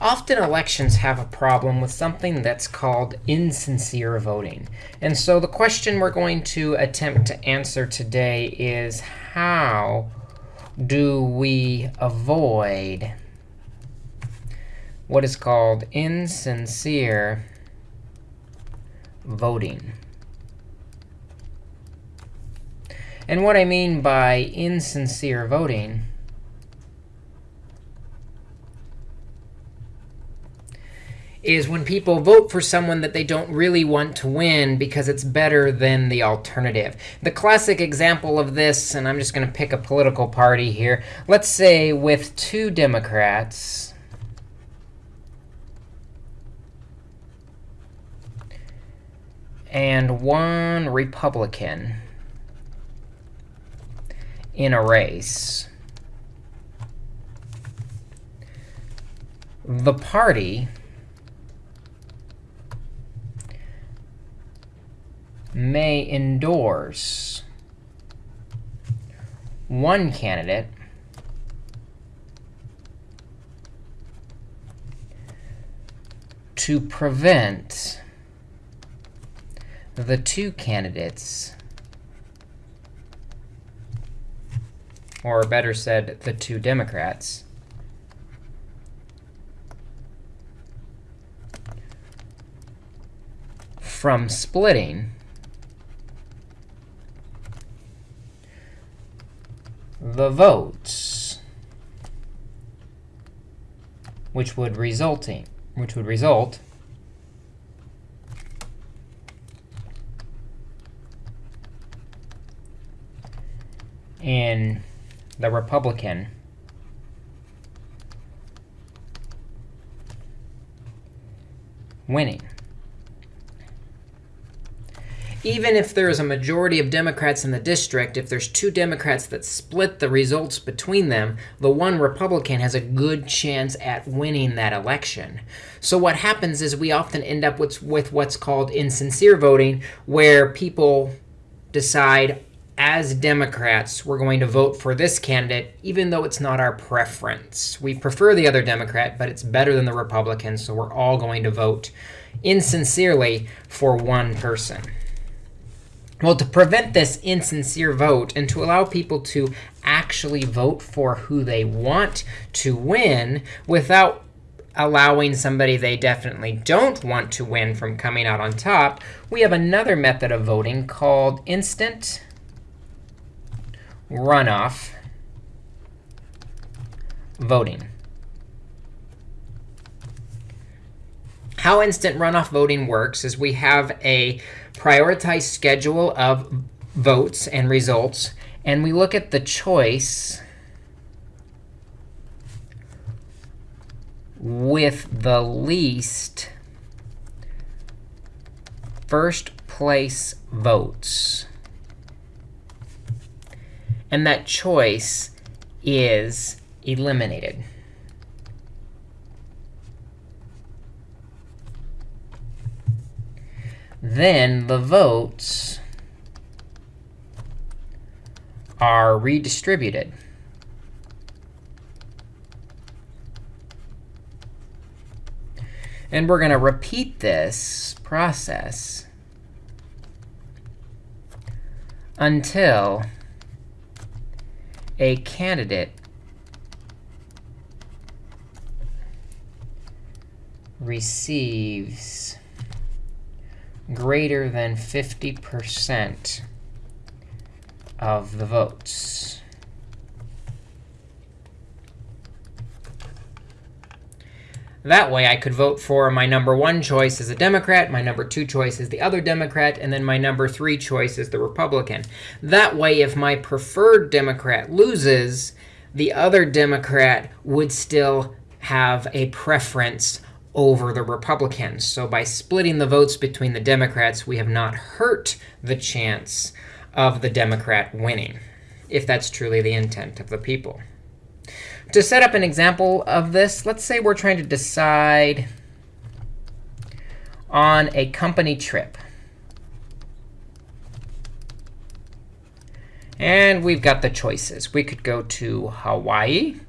Often elections have a problem with something that's called insincere voting. And so the question we're going to attempt to answer today is how do we avoid what is called insincere voting? And what I mean by insincere voting is when people vote for someone that they don't really want to win because it's better than the alternative. The classic example of this, and I'm just going to pick a political party here. Let's say with two Democrats, and one Republican in a race, the party may endorse one candidate to prevent the two candidates, or better said, the two Democrats, from splitting the votes, which would resulting, which would result in the Republican winning even if there is a majority of Democrats in the district, if there's two Democrats that split the results between them, the one Republican has a good chance at winning that election. So what happens is we often end up with, with what's called insincere voting, where people decide, as Democrats, we're going to vote for this candidate, even though it's not our preference. We prefer the other Democrat, but it's better than the Republican, so we're all going to vote insincerely for one person. Well, to prevent this insincere vote and to allow people to actually vote for who they want to win without allowing somebody they definitely don't want to win from coming out on top, we have another method of voting called instant runoff voting. How instant runoff voting works is we have a prioritized schedule of votes and results, and we look at the choice with the least first place votes. And that choice is eliminated. Then the votes are redistributed. And we're going to repeat this process until a candidate receives greater than 50% of the votes. That way, I could vote for my number one choice as a Democrat, my number two choice is the other Democrat, and then my number three choice is the Republican. That way, if my preferred Democrat loses, the other Democrat would still have a preference over the Republicans. So by splitting the votes between the Democrats, we have not hurt the chance of the Democrat winning, if that's truly the intent of the people. To set up an example of this, let's say we're trying to decide on a company trip. And we've got the choices. We could go to Hawaii.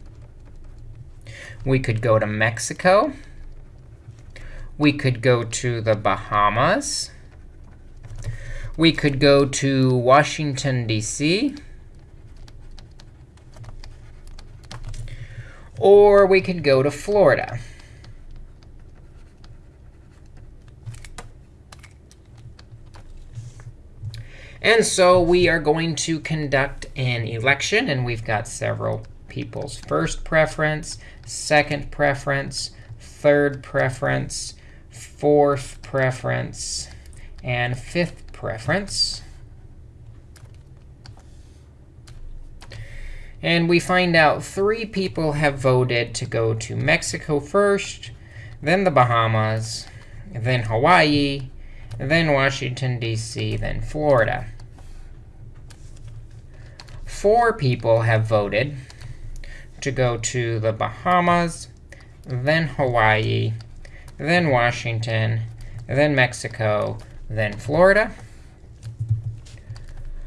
We could go to Mexico. We could go to the Bahamas. We could go to Washington, D.C. Or we could go to Florida. And so we are going to conduct an election. And we've got several people's first preference, second preference, third preference, fourth preference, and fifth preference. And we find out three people have voted to go to Mexico first, then the Bahamas, then Hawaii, then Washington, D.C., then Florida. Four people have voted to go to the Bahamas, then Hawaii, then Washington, then Mexico, then Florida.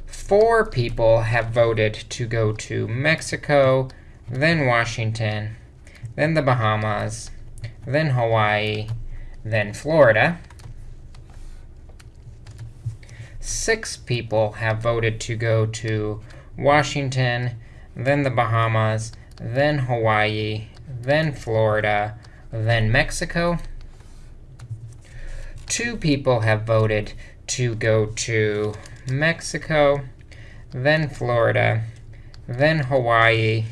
Four people have voted to go to Mexico, then Washington, then the Bahamas, then Hawaii, then Florida. Six people have voted to go to Washington, then the Bahamas, then Hawaii, then Florida, then Mexico. Two people have voted to go to Mexico, then Florida, then Hawaii,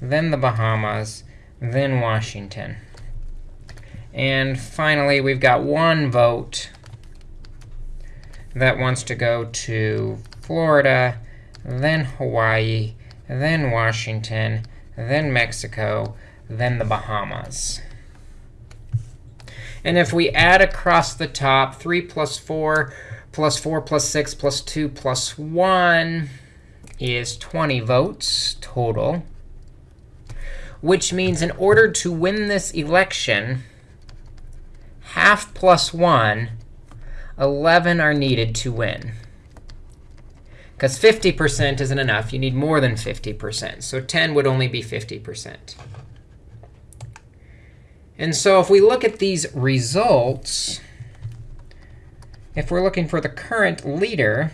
then the Bahamas, then Washington. And finally, we've got one vote that wants to go to Florida, then Hawaii, then Washington, then Mexico, then the Bahamas. And if we add across the top, 3 plus 4 plus 4 plus 6 plus 2 plus 1 is 20 votes total, which means in order to win this election, half plus 1 11 are needed to win. Because 50% isn't enough. You need more than 50%. So 10 would only be 50%. And so if we look at these results, if we're looking for the current leader,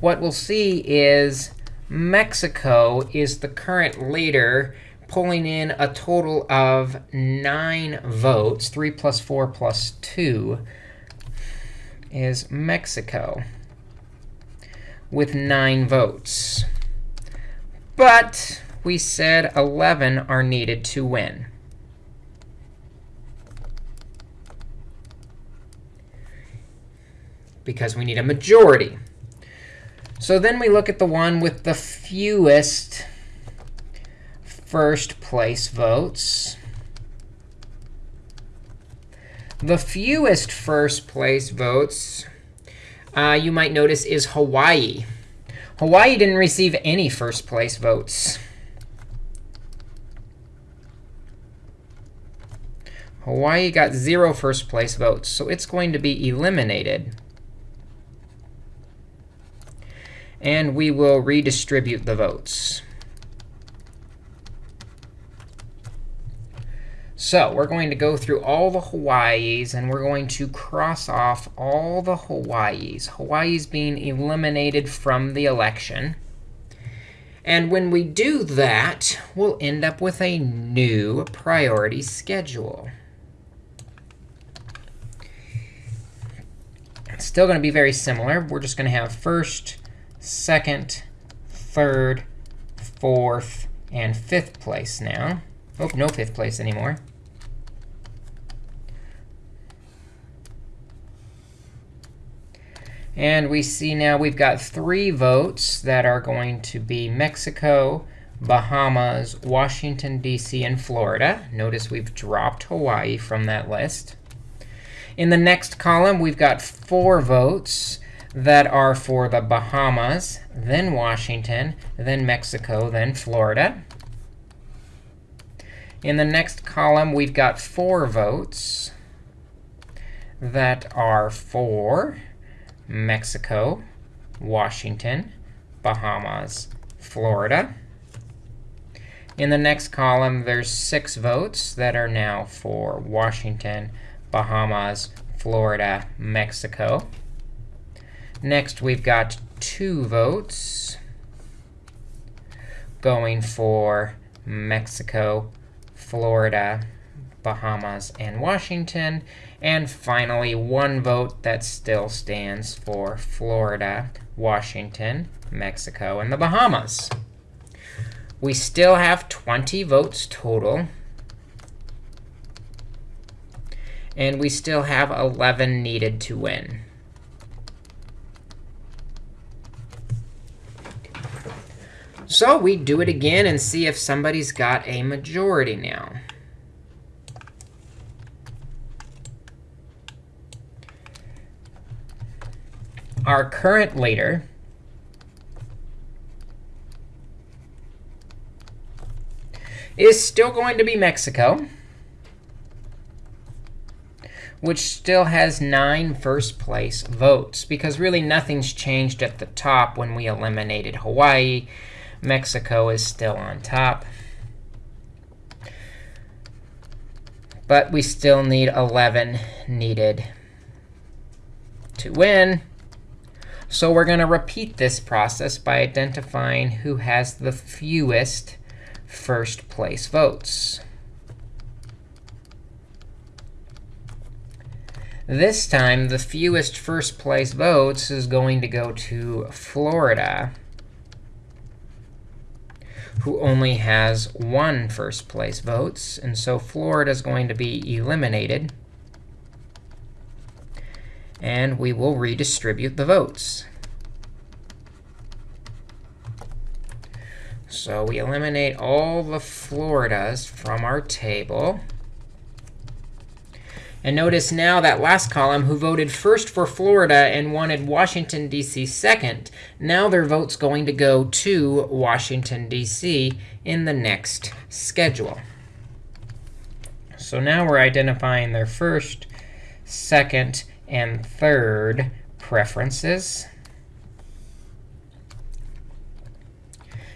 what we'll see is Mexico is the current leader pulling in a total of 9 votes. 3 plus 4 plus 2 is Mexico with 9 votes. But we said 11 are needed to win. Because we need a majority. So then we look at the one with the fewest first place votes. The fewest first place votes, uh, you might notice, is Hawaii. Hawaii didn't receive any first place votes. Hawaii got zero first place votes, so it's going to be eliminated. And we will redistribute the votes. So we're going to go through all the Hawaiis, and we're going to cross off all the Hawaiis. Hawaii's being eliminated from the election. And when we do that, we'll end up with a new priority schedule. It's still going to be very similar. We're just going to have first, second, third, fourth, and fifth place now. Oh, no fifth place anymore. And we see now we've got three votes that are going to be Mexico, Bahamas, Washington, D.C., and Florida. Notice we've dropped Hawaii from that list. In the next column, we've got four votes that are for the Bahamas, then Washington, then Mexico, then Florida. In the next column, we've got four votes that are for Mexico, Washington, Bahamas, Florida. In the next column, there's six votes that are now for Washington, Bahamas, Florida, Mexico. Next, we've got two votes going for Mexico, Florida, Bahamas, and Washington. And finally, one vote that still stands for Florida, Washington, Mexico, and the Bahamas. We still have 20 votes total. And we still have 11 needed to win. So we do it again and see if somebody's got a majority now. Our current leader is still going to be Mexico, which still has nine first place votes, because really nothing's changed at the top when we eliminated Hawaii. Mexico is still on top. But we still need 11 needed to win. So we're going to repeat this process by identifying who has the fewest first place votes. This time, the fewest first place votes is going to go to Florida, who only has one first place votes. And so Florida is going to be eliminated. And we will redistribute the votes. So we eliminate all the Floridas from our table. And notice now that last column, who voted first for Florida and wanted Washington, D.C. second, now their vote's going to go to Washington, D.C. in the next schedule. So now we're identifying their first, second, and third preferences.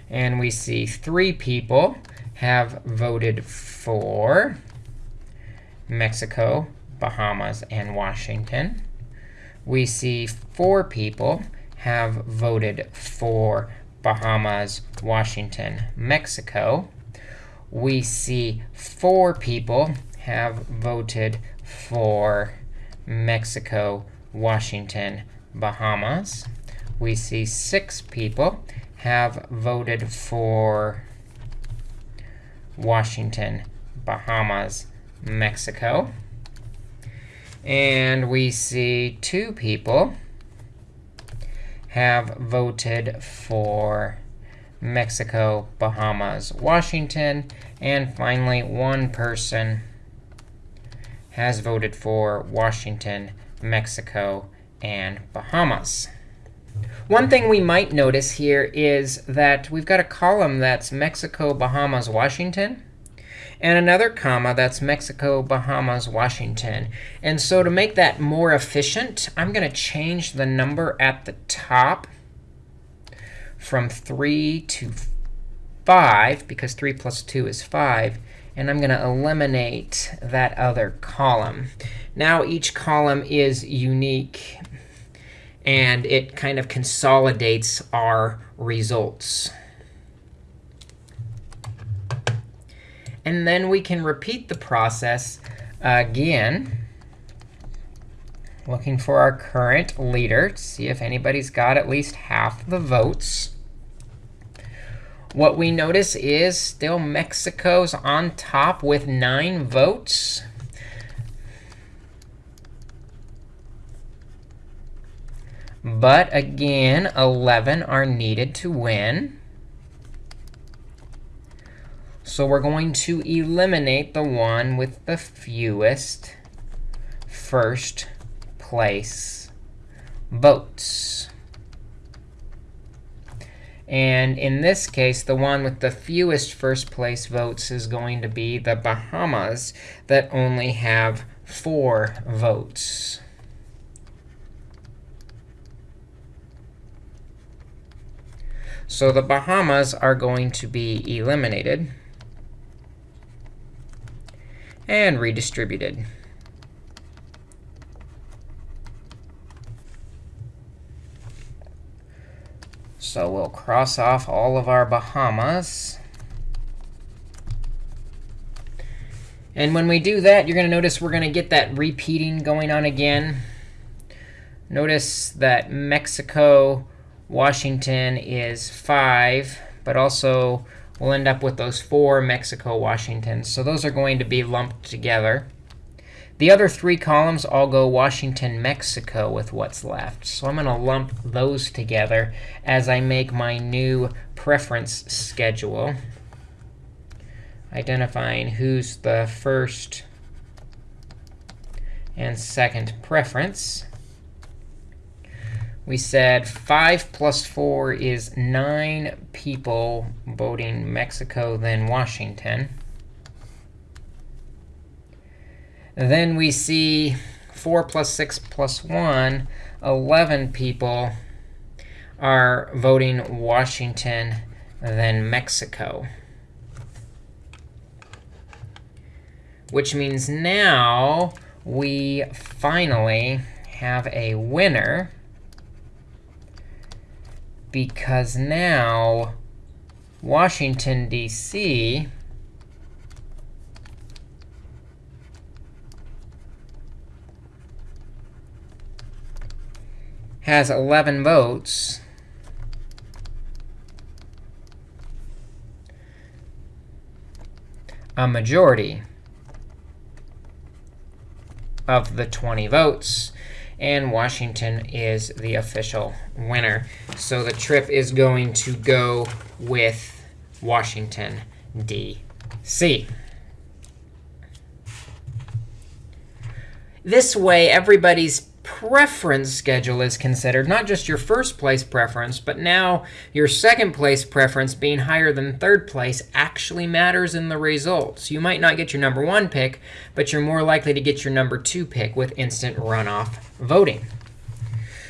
And we see three people have voted for Mexico, Bahamas, and Washington. We see four people have voted for Bahamas, Washington, Mexico. We see four people have voted for Mexico, Washington, Bahamas. We see six people have voted for Washington, Bahamas, Mexico. And we see two people have voted for Mexico, Bahamas, Washington. And finally, one person has voted for Washington, Mexico, and Bahamas. One thing we might notice here is that we've got a column that's Mexico, Bahamas, Washington, and another comma that's Mexico, Bahamas, Washington. And so to make that more efficient, I'm going to change the number at the top from 3 to 5, because 3 plus 2 is 5. And I'm going to eliminate that other column. Now each column is unique and it kind of consolidates our results. And then we can repeat the process again, looking for our current leader to see if anybody's got at least half the votes. What we notice is still Mexico's on top with 9 votes. But again, 11 are needed to win. So we're going to eliminate the one with the fewest first place votes. And in this case, the one with the fewest first place votes is going to be the Bahamas that only have four votes. So the Bahamas are going to be eliminated and redistributed. So we'll cross off all of our Bahamas. And when we do that, you're going to notice we're going to get that repeating going on again. Notice that Mexico, Washington is 5, but also we'll end up with those four Mexico, Washingtons. So those are going to be lumped together. The other three columns all go Washington, Mexico with what's left. So I'm going to lump those together as I make my new preference schedule, identifying who's the first and second preference. We said 5 plus 4 is 9 people voting Mexico, then Washington. Then we see 4 plus 6 plus 1, 11 people are voting Washington, then Mexico. Which means now we finally have a winner because now Washington, D.C. has 11 votes. A majority of the 20 votes and Washington is the official winner. So the trip is going to go with Washington, D.C. This way, everybody's preference schedule is considered, not just your first place preference, but now your second place preference being higher than third place actually matters in the results. You might not get your number one pick, but you're more likely to get your number two pick with instant runoff voting.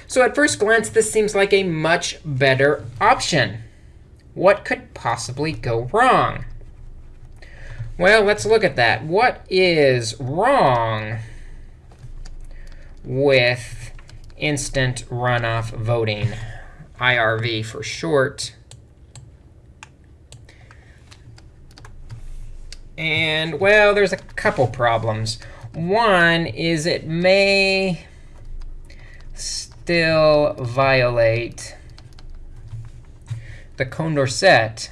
So at first glance, this seems like a much better option. What could possibly go wrong? Well, let's look at that. What is wrong with instant runoff voting, IRV for short. And, well, there's a couple problems. One is it may still violate the Condorcet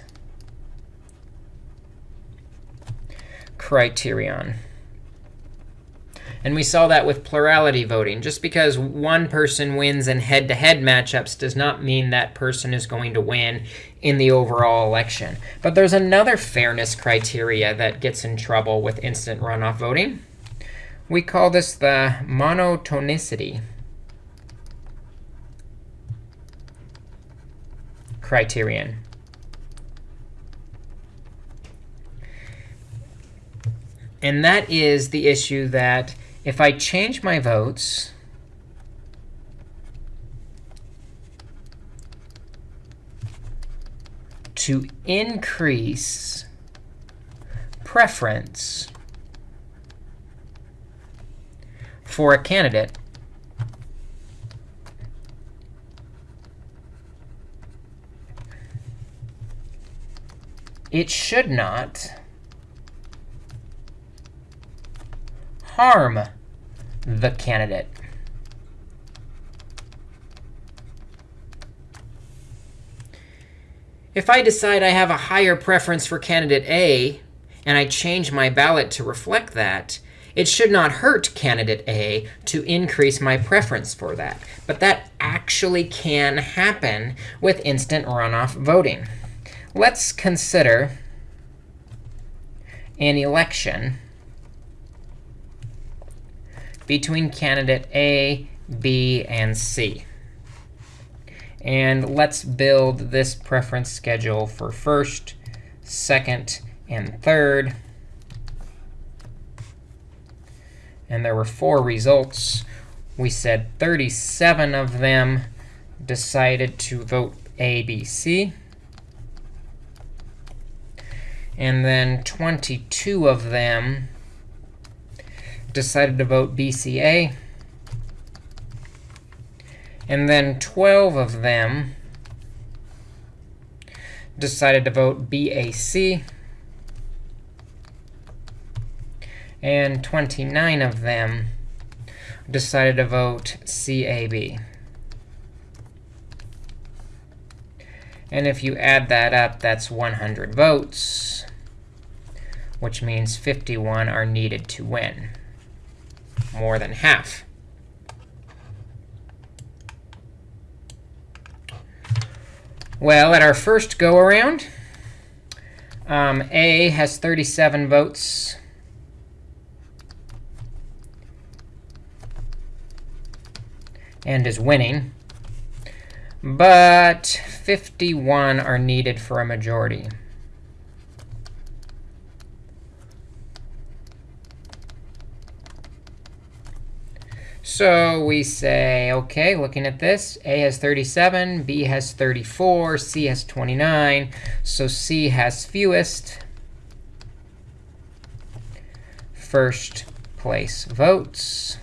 criterion. And we saw that with plurality voting. Just because one person wins in head-to-head -head matchups does not mean that person is going to win in the overall election. But there's another fairness criteria that gets in trouble with instant runoff voting. We call this the monotonicity criterion. And that is the issue that if I change my votes, to increase preference for a candidate, it should not harm the candidate. If I decide I have a higher preference for candidate A, and I change my ballot to reflect that, it should not hurt candidate A to increase my preference for that. But that actually can happen with instant runoff voting. Let's consider an election between candidate A, B, and C. And let's build this preference schedule for first, second, and third. And there were four results. We said 37 of them decided to vote A, B, C. And then 22 of them decided to vote BCA. And then 12 of them decided to vote BAC. And 29 of them decided to vote CAB. And if you add that up, that's 100 votes, which means 51 are needed to win, more than half. Well, at our first go-around, um, A has 37 votes. and is winning. But 51 are needed for a majority. So we say, OK, looking at this, A has 37, B has 34, C has 29. So C has fewest first place votes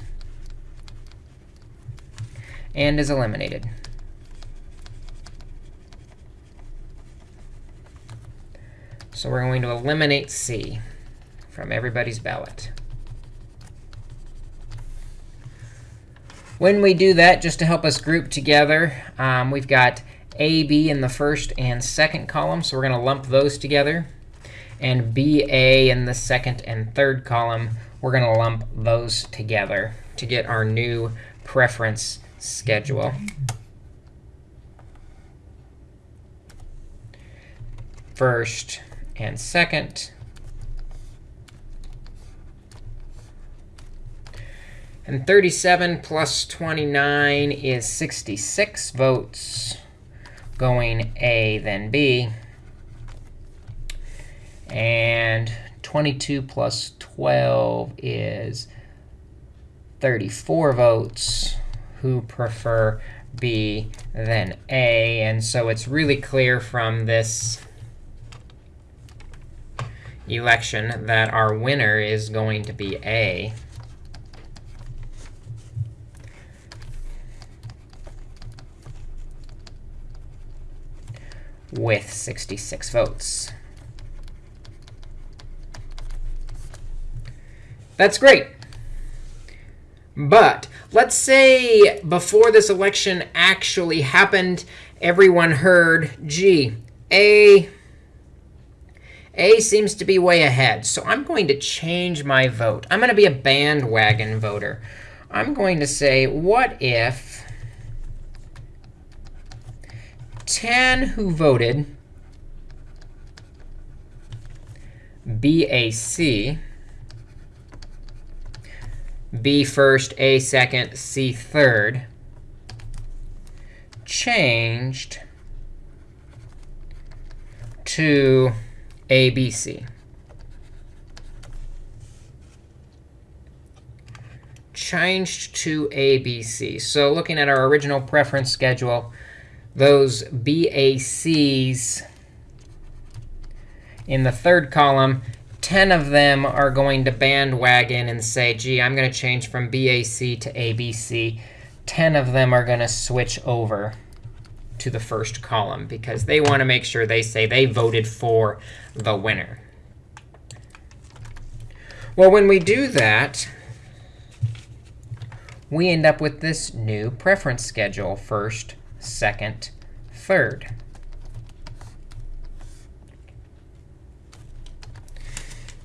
and is eliminated. So we're going to eliminate C from everybody's ballot. When we do that, just to help us group together, um, we've got A, B in the first and second column. So we're going to lump those together. And BA in the second and third column, we're going to lump those together to get our new preference schedule. First and second. And 37 plus 29 is 66 votes going A, then B. And 22 plus 12 is 34 votes who prefer B then A. And so it's really clear from this election that our winner is going to be A. with 66 votes. That's great. But let's say before this election actually happened, everyone heard, gee, A a seems to be way ahead. So I'm going to change my vote. I'm going to be a bandwagon voter. I'm going to say, what if 10 who voted BAC, B first, A second, C third, changed to ABC. Changed to ABC. So looking at our original preference schedule, those BACs in the third column, 10 of them are going to bandwagon and say, gee, I'm going to change from BAC to ABC. 10 of them are going to switch over to the first column because they want to make sure they say they voted for the winner. Well, when we do that, we end up with this new preference schedule, first, second, third.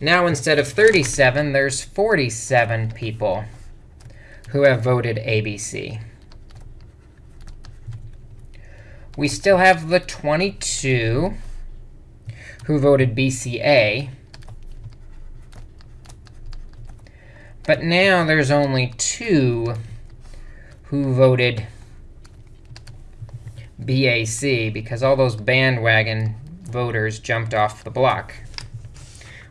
Now, instead of 37, there's 47 people who have voted ABC. We still have the 22 who voted BCA. But now there's only two who voted BAC, because all those bandwagon voters jumped off the block.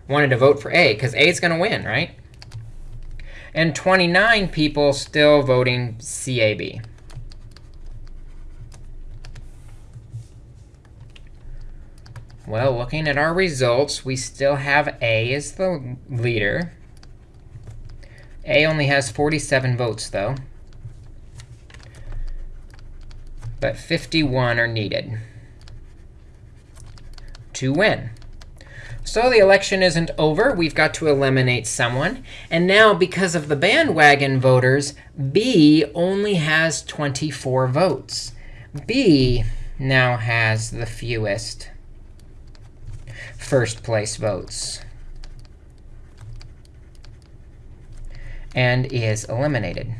Wanted to vote for A, because A is going to win, right? And 29 people still voting CAB. Well, looking at our results, we still have A as the leader. A only has 47 votes, though. But 51 are needed to win. So the election isn't over. We've got to eliminate someone. And now, because of the bandwagon voters, B only has 24 votes. B now has the fewest first place votes and is eliminated.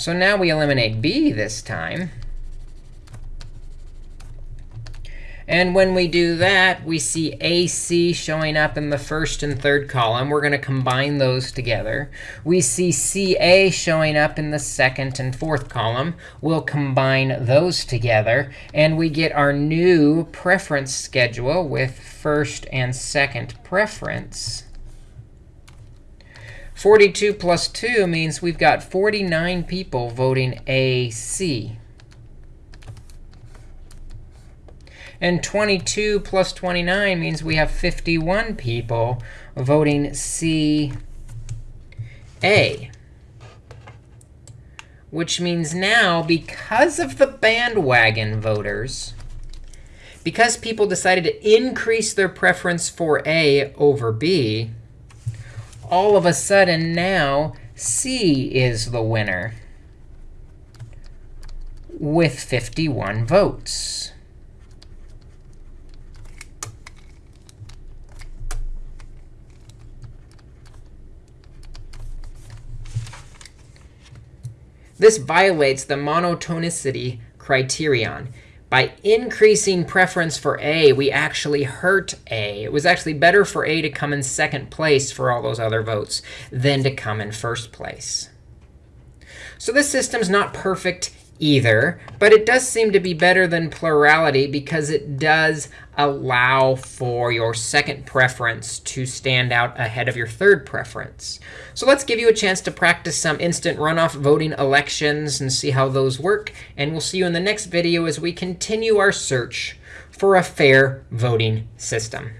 So now we eliminate B this time. And when we do that, we see AC showing up in the first and third column. We're going to combine those together. We see CA showing up in the second and fourth column. We'll combine those together. And we get our new preference schedule with first and second preference. 42 plus 2 means we've got 49 people voting AC. And 22 plus 29 means we have 51 people voting C A. Which means now, because of the bandwagon voters, because people decided to increase their preference for A over B, all of a sudden now C is the winner with 51 votes. This violates the monotonicity criterion. By increasing preference for A, we actually hurt A. It was actually better for A to come in second place for all those other votes than to come in first place. So this system's not perfect either. But it does seem to be better than plurality because it does allow for your second preference to stand out ahead of your third preference. So let's give you a chance to practice some instant runoff voting elections and see how those work. And we'll see you in the next video as we continue our search for a fair voting system.